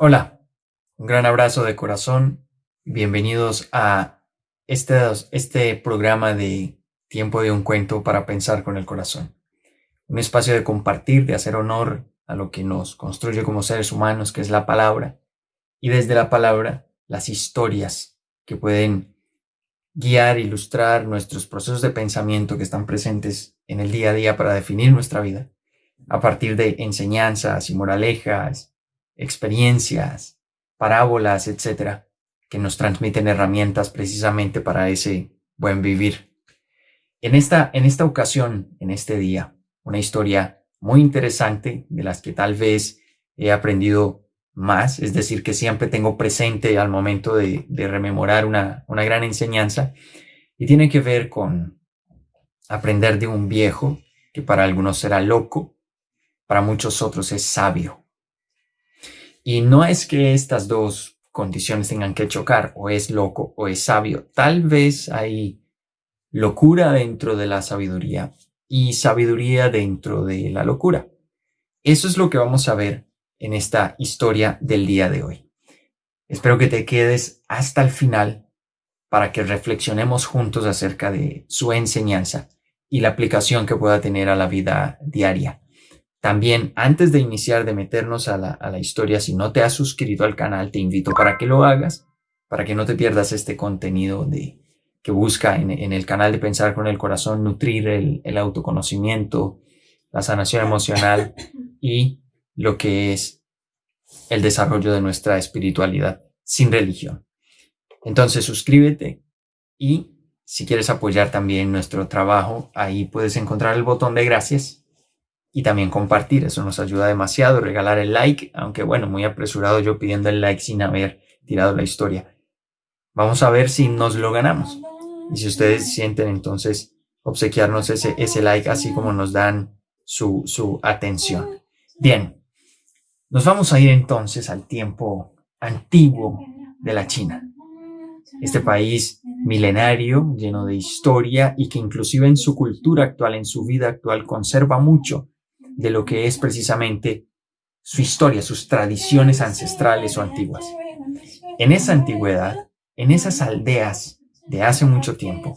Hola, un gran abrazo de corazón. Bienvenidos a este, este programa de Tiempo de un cuento para pensar con el corazón. Un espacio de compartir, de hacer honor a lo que nos construye como seres humanos, que es la palabra, y desde la palabra las historias que pueden guiar, ilustrar nuestros procesos de pensamiento que están presentes en el día a día para definir nuestra vida, a partir de enseñanzas y moralejas, experiencias, parábolas, etcétera, que nos transmiten herramientas precisamente para ese buen vivir. En esta, en esta ocasión, en este día, una historia muy interesante de las que tal vez he aprendido más, es decir, que siempre tengo presente al momento de, rememorar una, una gran enseñanza, y tiene que ver con aprender de un viejo que para algunos será loco, para muchos otros es sabio. Y no es que estas dos condiciones tengan que chocar, o es loco o es sabio. Tal vez hay locura dentro de la sabiduría y sabiduría dentro de la locura. Eso es lo que vamos a ver en esta historia del día de hoy. Espero que te quedes hasta el final para que reflexionemos juntos acerca de su enseñanza y la aplicación que pueda tener a la vida diaria. También, antes de iniciar, de meternos a la, historia, si no te has suscrito al canal, te invito para que lo hagas, para que no te pierdas este contenido de, que busca en, el canal de Pensar con el Corazón nutrir el, el autoconocimiento, la sanación emocional y lo que es el desarrollo de nuestra espiritualidad sin religión. Entonces suscríbete y si quieres apoyar también nuestro trabajo, ahí puedes encontrar el botón de gracias y también compartir. Eso nos ayuda demasiado. Regalar el like, aunque bueno, muy apresurado yo pidiendo el like sin haber tirado la historia. Vamos a ver si nos lo ganamos. Y si ustedes sienten entonces obsequiarnos ese, ese like así como nos dan su, su atención. Bien, nos vamos a ir entonces al tiempo antiguo de la China. Este país milenario, lleno de historia y que inclusive en su cultura actual, en su vida actual, conserva mucho de lo que es precisamente su historia, sus tradiciones ancestrales o antiguas. En esa antigüedad, en esas aldeas de hace mucho tiempo,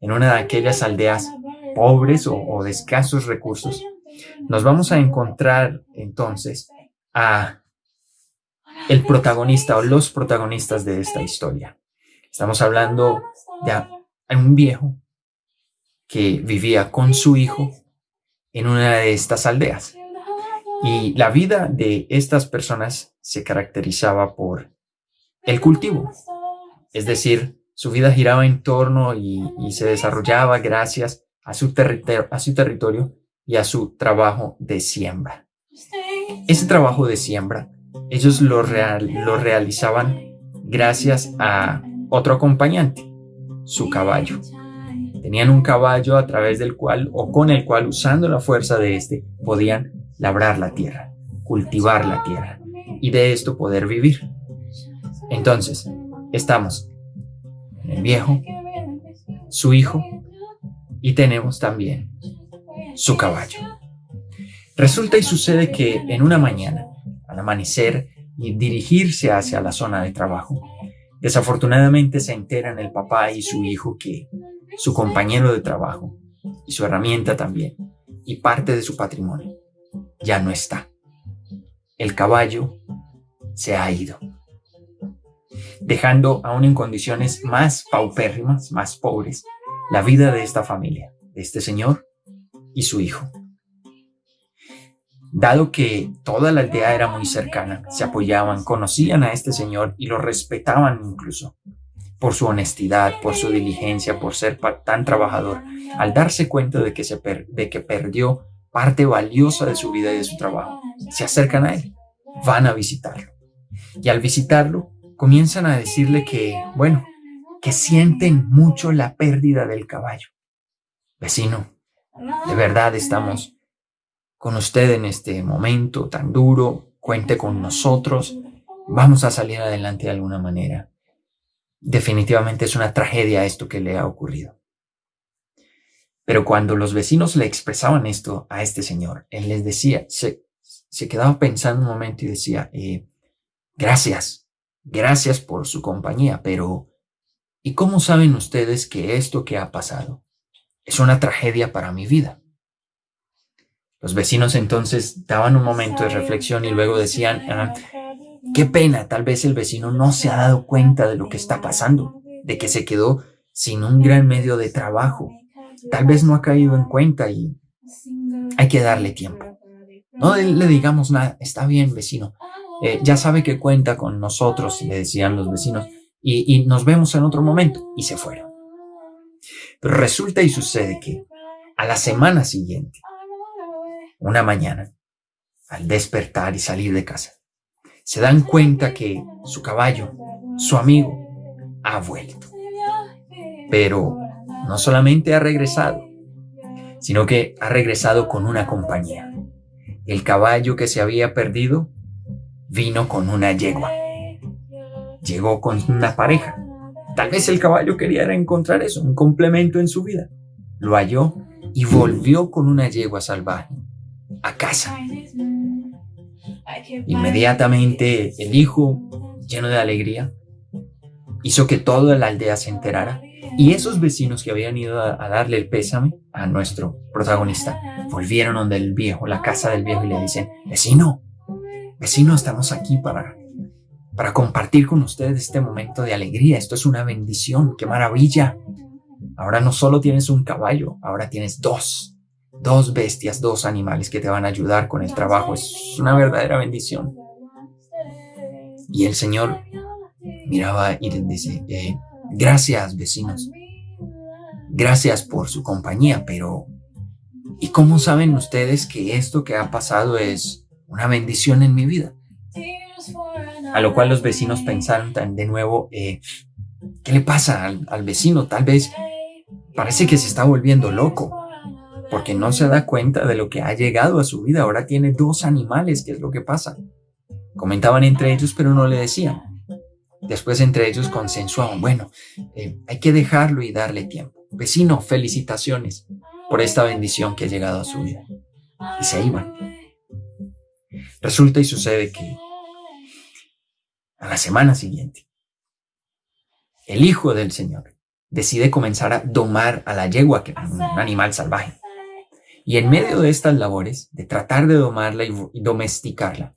en una de aquellas aldeas pobres o, de escasos recursos, nos vamos a encontrar entonces a el protagonista o los protagonistas de esta historia. Estamos hablando de un viejo que vivía con su hijo en una de estas aldeas. Y la vida de estas personas se caracterizaba por el cultivo. Es decir, su vida giraba en torno y, se desarrollaba gracias a su, territorio y a su trabajo de siembra. Ese trabajo de siembra, ellos lo, lo realizaban gracias a otro acompañante, su caballo. Tenían un caballo a través del cual o con el cual, usando la fuerza de este, podían labrar la tierra, cultivar la tierra y de esto poder vivir. Entonces, estamos en el viejo, su hijo y tenemos también su caballo. Resulta y sucede que en una mañana, al amanecer y dirigirse hacia la zona de trabajo, desafortunadamente se enteran el papá y su hijo que su compañero de trabajo y su herramienta también y parte de su patrimonio ya no está. El caballo se ha ido, dejando aún en condiciones más paupérrimas, más pobres, la vida de esta familia, de este señor y su hijo. Dado que toda la aldea era muy cercana, se apoyaban, conocían a este señor y lo respetaban incluso por su honestidad, por su diligencia, por ser tan trabajador. Al darse cuenta de que, se de que perdió parte valiosa de su vida y de su trabajo, se acercan a él, van a visitarlo. Y al visitarlo, comienzan a decirle que, bueno, que sienten mucho la pérdida del caballo. Vecino, de verdad estamos con usted en este momento tan duro, cuente con nosotros, vamos a salir adelante de alguna manera. Definitivamente es una tragedia esto que le ha ocurrido. Pero cuando los vecinos le expresaban esto a este señor, él les decía, se, se quedaba pensando un momento y decía, eh, gracias, gracias por su compañía, pero ¿y cómo saben ustedes que esto que ha pasado es una tragedia para mi vida? Los vecinos entonces daban un momento de reflexión y luego decían, ah, qué pena, tal vez el vecino no se ha dado cuenta de lo que está pasando, de que se quedó sin un gran medio de trabajo. Tal vez no ha caído en cuenta y hay que darle tiempo. No le digamos nada, está bien vecino, eh, ya sabe que cuenta con nosotros, le decían los vecinos, y, y nos vemos en otro momento. Y se fueron. Pero resulta y sucede que a la semana siguiente, una mañana, al despertar y salir de casa, se dan cuenta que su caballo, su amigo, ha vuelto. Pero no solamente ha regresado, sino que ha regresado con una compañía. El caballo que se había perdido vino con una yegua. Llegó con una pareja. Tal vez el caballo quería encontrar eso, un complemento en su vida. Lo halló y volvió con una yegua salvaje a casa. Inmediatamente el hijo, lleno de alegría, hizo que toda la aldea se enterara y esos vecinos que habían ido a, darle el pésame a nuestro protagonista volvieron donde el viejo, la casa del viejo y le dicen, vecino, vecino, estamos aquí para, para compartir con ustedes este momento de alegría. Esto es una bendición, qué maravilla. Ahora no solo tienes un caballo, ahora tienes dos dos bestias, dos animales que te van a ayudar con el trabajo. Es una verdadera bendición. Y el Señor miraba y les dice, eh, gracias vecinos, gracias por su compañía, pero ¿y cómo saben ustedes que esto que ha pasado es una bendición en mi vida? A lo cual los vecinos pensaron de nuevo, eh, ¿qué le pasa al, al vecino? Tal vez parece que se está volviendo loco porque no se da cuenta de lo que ha llegado a su vida. Ahora tiene dos animales, ¿qué es lo que pasa? Comentaban entre ellos, pero no le decían. Después entre ellos consensuaban, bueno, eh, hay que dejarlo y darle tiempo. Vecino, felicitaciones por esta bendición que ha llegado a su vida. Y se iban. Resulta y sucede que a la semana siguiente, el hijo del Señor decide comenzar a domar a la yegua, que es un animal salvaje. Y en medio de estas labores, de tratar de domarla y domesticarla,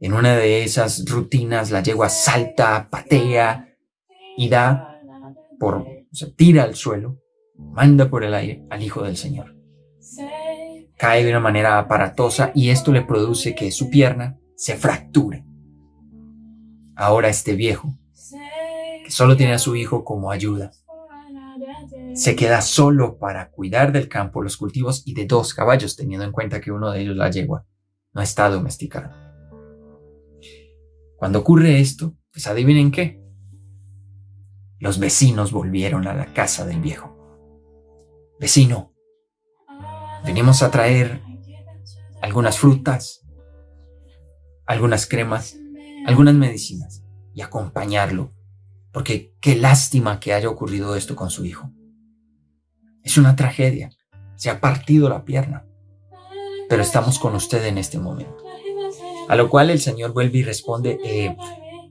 en una de esas rutinas la yegua salta, patea y da por, o tira al suelo, manda por el aire al Hijo del Señor. Cae de una manera aparatosa y esto le produce que su pierna se fracture. Ahora este viejo, que solo tiene a su hijo como ayuda, se queda solo para cuidar del campo, los cultivos y de dos caballos, teniendo en cuenta que uno de ellos, la yegua, no está domesticado. Cuando ocurre esto, pues adivinen qué. Los vecinos volvieron a la casa del viejo. Vecino, venimos a traer algunas frutas, algunas cremas, algunas medicinas y acompañarlo, porque qué lástima que haya ocurrido esto con su hijo. Es una tragedia. Se ha partido la pierna. Pero estamos con usted en este momento. A lo cual el Señor vuelve y responde, eh,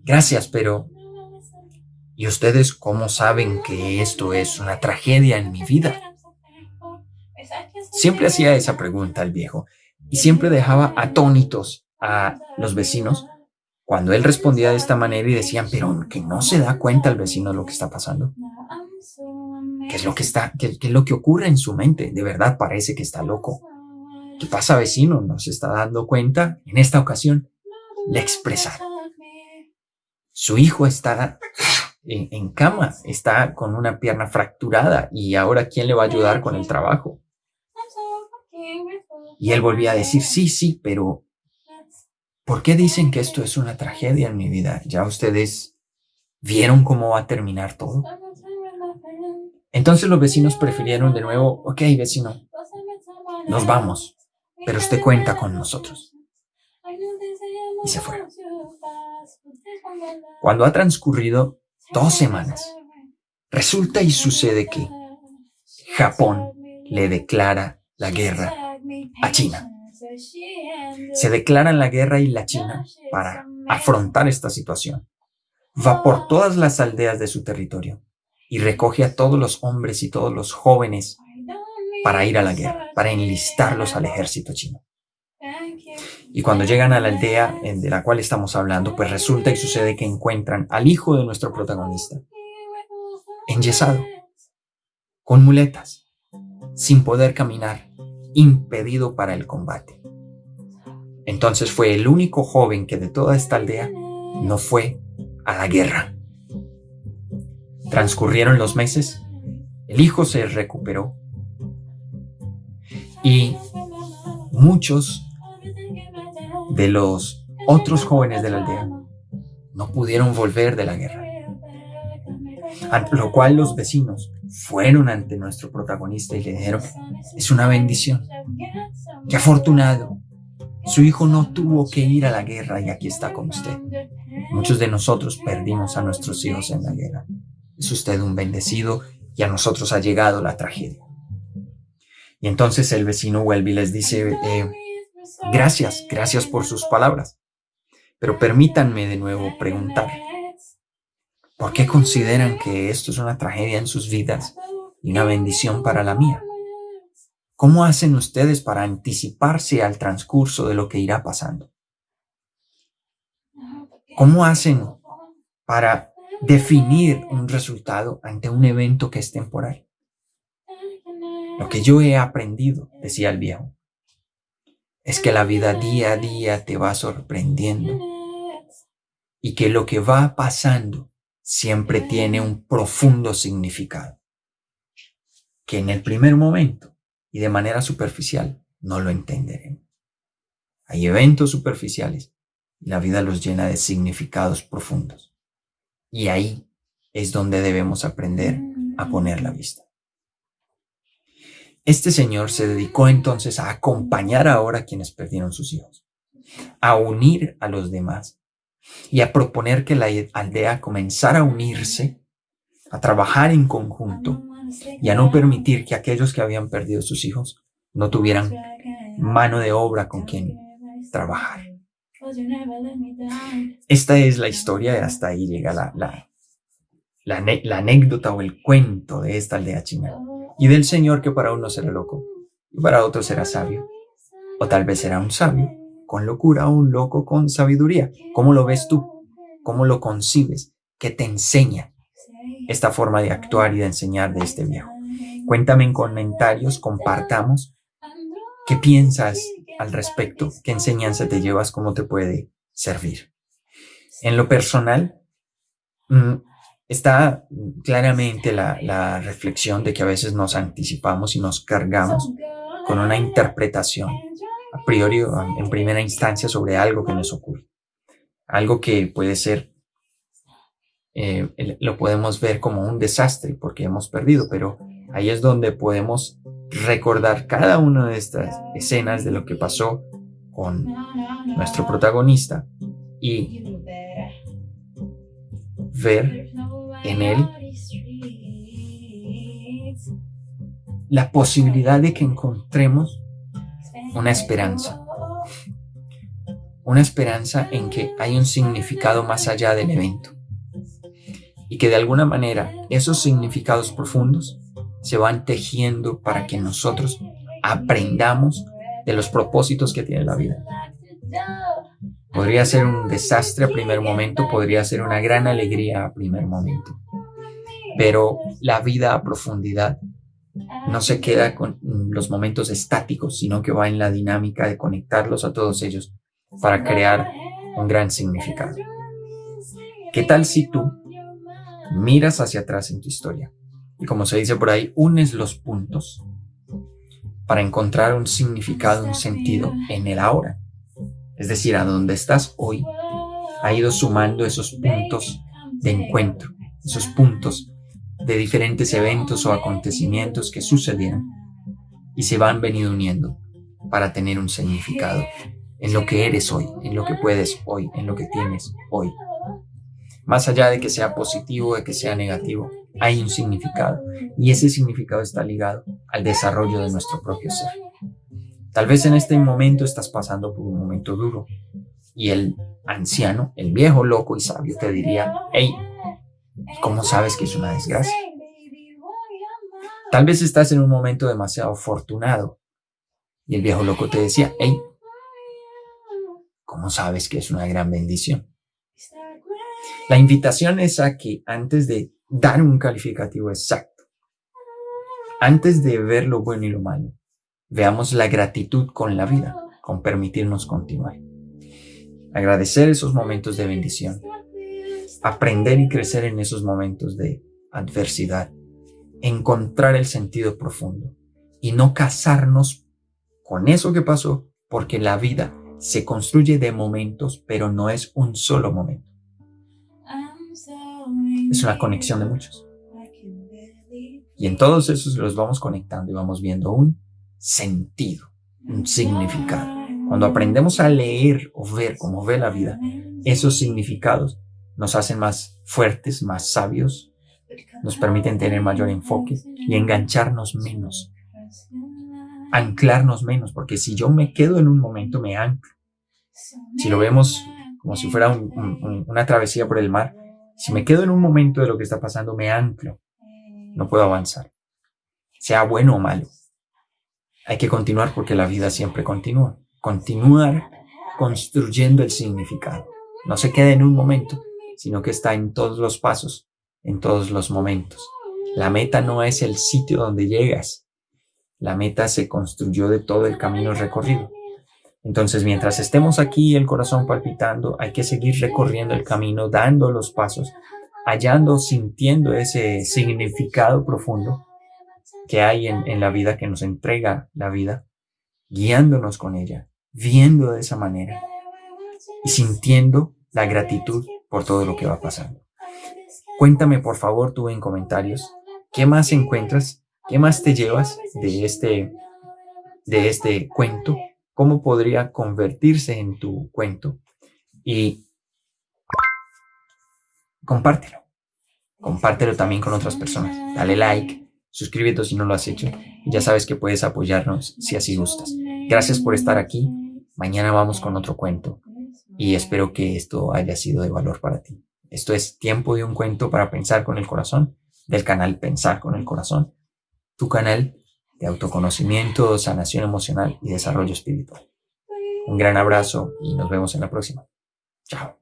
gracias, pero ¿y ustedes cómo saben que esto es una tragedia en mi vida? Siempre hacía esa pregunta el viejo y siempre dejaba atónitos a los vecinos cuando él respondía de esta manera y decían, pero que no se da cuenta el vecino de lo que está pasando. ¿Qué es lo que está, qué, es lo que ocurre en su mente? De verdad parece que está loco. ¿Qué pasa, vecino? ¿No se está dando cuenta? En esta ocasión le expresaron. Su hijo está en, en, cama, está con una pierna fracturada y ahora ¿quién le va a ayudar con el trabajo? Y él volvía a decir, sí, sí, pero ¿por qué dicen que esto es una tragedia en mi vida? ¿Ya ustedes vieron cómo va a terminar todo? Entonces los vecinos prefirieron de nuevo, ok vecino, nos vamos, pero usted cuenta con nosotros. Y se fueron. Cuando ha transcurrido dos semanas, resulta y sucede que Japón le declara la guerra a China. Se declaran la guerra y la China para afrontar esta situación. Va por todas las aldeas de su territorio y recoge a todos los hombres y todos los jóvenes para ir a la guerra, para enlistarlos al ejército chino. Y cuando llegan a la aldea de la cual estamos hablando, pues resulta y sucede que encuentran al hijo de nuestro protagonista, enyesado, con muletas, sin poder caminar, impedido para el combate. Entonces fue el único joven que de toda esta aldea no fue a la guerra. Transcurrieron los meses, el hijo se recuperó y muchos de los otros jóvenes de la aldea no pudieron volver de la guerra. Lo cual los vecinos fueron ante nuestro protagonista y le dijeron, es una bendición. Qué afortunado. Su hijo no tuvo que ir a la guerra y aquí está con usted. Muchos de nosotros perdimos a nuestros hijos en la guerra. Es usted un bendecido y a nosotros ha llegado la tragedia. Y entonces el vecino vuelve y les dice, eh, gracias, gracias por sus palabras. Pero permítanme de nuevo preguntar, ¿por qué consideran que esto es una tragedia en sus vidas y una bendición para la mía? ¿Cómo hacen ustedes para anticiparse al transcurso de lo que irá pasando? ¿Cómo hacen para definir un resultado ante un evento que es temporal? Lo que yo he aprendido, decía el viejo, es que la vida día a día te va sorprendiendo y que lo que va pasando siempre tiene un profundo significado, que en el primer momento y de manera superficial no lo entenderemos. Hay eventos superficiales y la vida los llena de significados profundos. Y ahí es donde debemos aprender a poner la vista. Este señor se dedicó entonces a acompañar ahora a quienes perdieron sus hijos, a unir a los demás y a proponer que la aldea comenzara a unirse, a trabajar en conjunto y a no permitir que aquellos que habían perdido sus hijos no tuvieran mano de obra con quien trabajar. Esta es la historia hasta ahí llega la anécdota o el cuento de esta aldea china y del Señor que para uno será loco y para otro será sabio. O tal vez será un sabio con locura o un loco con sabiduría. ¿Cómo lo ves tú? ¿Cómo lo concibes? ¿Qué te enseña esta forma de actuar y de enseñar de este viejo? Cuéntame en comentarios, compartamos. ¿Qué piensas al respecto? ¿Qué enseñanza te llevas? ¿Cómo te puede servir? En lo personal, mm, está claramente la, reflexión de que a veces nos anticipamos y nos cargamos con una interpretación a priori en primera instancia sobre algo que nos ocurre. Algo que puede ser, eh, lo podemos ver como un desastre porque hemos perdido, pero ahí es donde podemos recordar cada una de estas escenas de lo que pasó con nuestro protagonista y ver en él la posibilidad de que encontremos una esperanza. Una esperanza en que hay un significado más allá del evento. Y que de alguna manera esos significados profundos se van tejiendo para que nosotros aprendamos de los propósitos que tiene la vida. Podría ser un desastre a primer momento, podría ser una gran alegría a primer momento. Pero la vida a profundidad no se queda con los momentos estáticos, sino que va en la dinámica de conectarlos a todos ellos para crear un gran significado. ¿Qué tal si tú miras hacia atrás en tu historia como se dice por ahí, unes los puntos para encontrar un significado, un sentido en el ahora? es decir, a donde estás hoy, ha ido sumando esos puntos de encuentro, esos puntos de diferentes eventos o acontecimientos que sucedieron y se van venido uniendo para tener un significado en lo que eres hoy, en lo que puedes hoy, en lo que tienes hoy. Más allá de que sea positivo, de que sea negativo, hay un significado y ese significado está ligado al desarrollo de nuestro propio ser. Tal vez en este momento estás pasando por un momento duro Y el anciano, el viejo loco y sabio te diría, hey, ¿cómo sabes que es una desgracia? Tal vez estás en un momento demasiado afortunado. Y el viejo loco te decía, hey, ¿cómo sabes que es una gran bendición? La invitación es a que antes de dar un calificativo exacto, antes de ver lo bueno y lo malo, veamos la gratitud con la vida, con permitirnos continuar. Agradecer esos momentos de bendición, aprender y crecer en esos momentos de adversidad, encontrar el sentido profundo y no casarnos con eso que pasó, porque la vida se construye de momentos, pero no es un solo momento. Es una conexión de muchos. Y en todos esos los vamos conectando y vamos viendo un sentido, un significado. Cuando aprendemos a leer o ver cómo ve la vida, esos significados nos hacen más fuertes, más sabios, nos permiten tener mayor enfoque y engancharnos menos, anclarnos menos, porque si yo me quedo en un momento, me anclo. Si lo vemos como si fuera una travesía por el mar, si me quedo en un momento de lo que está pasando, me anclo, no puedo avanzar, sea bueno o malo. Hay que continuar porque la vida siempre continúa. Continuar construyendo el significado. No se queda en un momento, sino que está en todos los pasos, en todos los momentos. La meta no es el sitio donde llegas. La meta se construyó de todo el camino recorrido. Entonces, mientras estemos aquí, el corazón palpitando, hay que seguir recorriendo el camino, dando los pasos, hallando, sintiendo ese significado profundo que hay en, la vida, que nos entrega la vida, guiándonos con ella, viendo de esa manera y sintiendo la gratitud por todo lo que va pasando. Cuéntame, por favor, tú en comentarios, ¿qué más encuentras? ¿Qué más te llevas de este, de este cuento? ¿Cómo podría convertirse en tu cuento? Y compártelo. Compártelo también con otras personas. Dale like, suscríbete si no lo has hecho. Y ya sabes que puedes apoyarnos si así gustas. Gracias por estar aquí. Mañana vamos con otro cuento. Y espero que esto haya sido de valor para ti. Esto es Tiempo de un cuento para pensar con el corazón del canal Pensar con el corazón. Tu canal de autoconocimiento, sanación emocional y desarrollo espiritual. Un gran abrazo y nos vemos en la próxima. Chao.